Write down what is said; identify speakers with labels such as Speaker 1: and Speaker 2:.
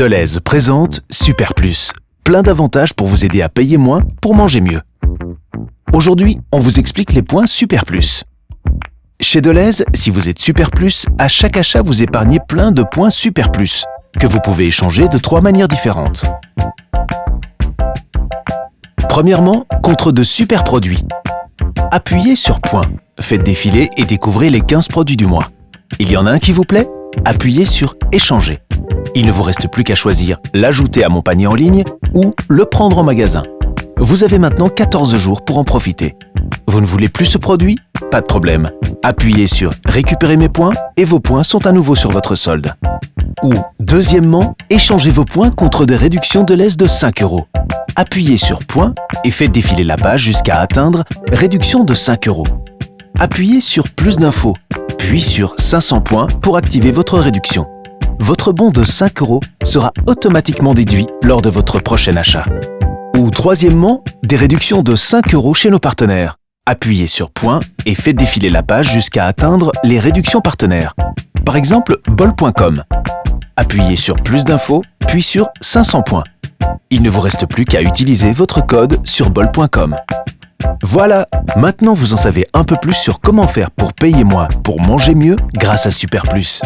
Speaker 1: Deleuze présente Super Plus. Plein d'avantages pour vous aider à payer moins pour manger mieux. Aujourd'hui, on vous explique les points Super Plus. Chez Deleuze, si vous êtes Super Plus, à chaque achat vous épargnez plein de points Super Plus, que vous pouvez échanger de trois manières différentes. Premièrement, contre de super produits. Appuyez sur Points, faites défiler et découvrez les 15 produits du mois. Il y en a un qui vous plaît? Appuyez sur Échanger. Il ne vous reste plus qu'à choisir l'ajouter à mon panier en ligne ou le prendre en magasin. Vous avez maintenant 14 jours pour en profiter. Vous ne voulez plus ce produit? Pas de problème. Appuyez sur Récupérer mes points et vos points sont à nouveau sur votre solde. Ou, deuxièmement, échangez vos points contre des réductions de l'aise de 5 euros. Appuyez sur Points et faites défiler la page jusqu'à atteindre Réduction de 5 euros. Appuyez sur Plus d'infos, puis sur 500 points pour activer votre réduction votre bon de 5 euros sera automatiquement déduit lors de votre prochain achat. Ou troisièmement, des réductions de 5 euros chez nos partenaires. Appuyez sur Point et faites défiler la page jusqu'à atteindre les réductions partenaires. Par exemple, bol.com. Appuyez sur Plus d'infos, puis sur 500 points. Il ne vous reste plus qu'à utiliser votre code sur bol.com. Voilà, maintenant vous en savez un peu plus sur comment faire pour payer moins pour manger mieux grâce à Super Plus.